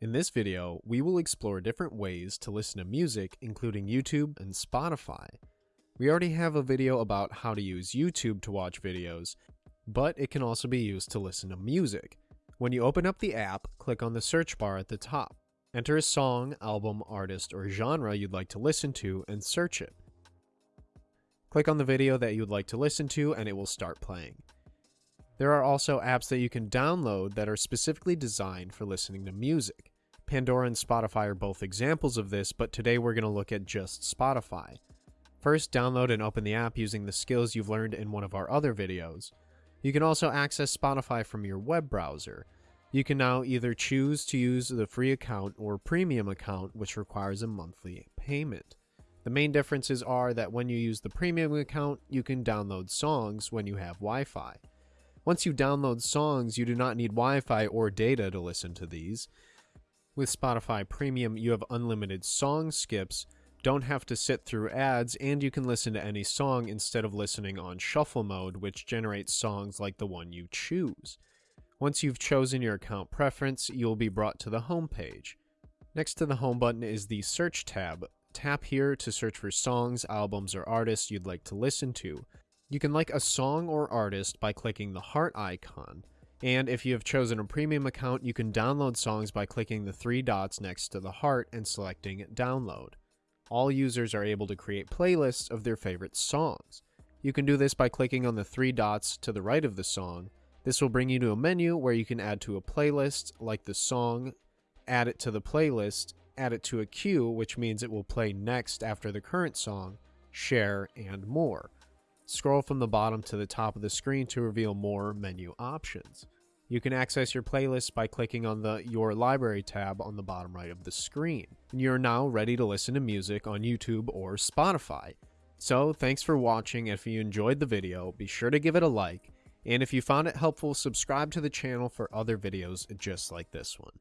In this video, we will explore different ways to listen to music, including YouTube and Spotify. We already have a video about how to use YouTube to watch videos, but it can also be used to listen to music. When you open up the app, click on the search bar at the top. Enter a song, album, artist, or genre you'd like to listen to and search it. Click on the video that you'd like to listen to and it will start playing. There are also apps that you can download that are specifically designed for listening to music. Pandora and Spotify are both examples of this, but today we're going to look at just Spotify. First, download and open the app using the skills you've learned in one of our other videos. You can also access Spotify from your web browser. You can now either choose to use the free account or premium account, which requires a monthly payment. The main differences are that when you use the premium account, you can download songs when you have Wi Fi. Once you download songs, you do not need Wi Fi or data to listen to these. With Spotify Premium, you have unlimited song skips, don't have to sit through ads, and you can listen to any song instead of listening on shuffle mode, which generates songs like the one you choose. Once you've chosen your account preference, you'll be brought to the home page. Next to the home button is the search tab. Tap here to search for songs, albums, or artists you'd like to listen to. You can like a song or artist by clicking the heart icon. And if you have chosen a premium account, you can download songs by clicking the three dots next to the heart and selecting download. All users are able to create playlists of their favorite songs. You can do this by clicking on the three dots to the right of the song. This will bring you to a menu where you can add to a playlist, like the song, add it to the playlist, add it to a queue, which means it will play next after the current song, share, and more. Scroll from the bottom to the top of the screen to reveal more menu options. You can access your playlist by clicking on the Your Library tab on the bottom right of the screen. You're now ready to listen to music on YouTube or Spotify. So, thanks for watching. If you enjoyed the video, be sure to give it a like. And if you found it helpful, subscribe to the channel for other videos just like this one.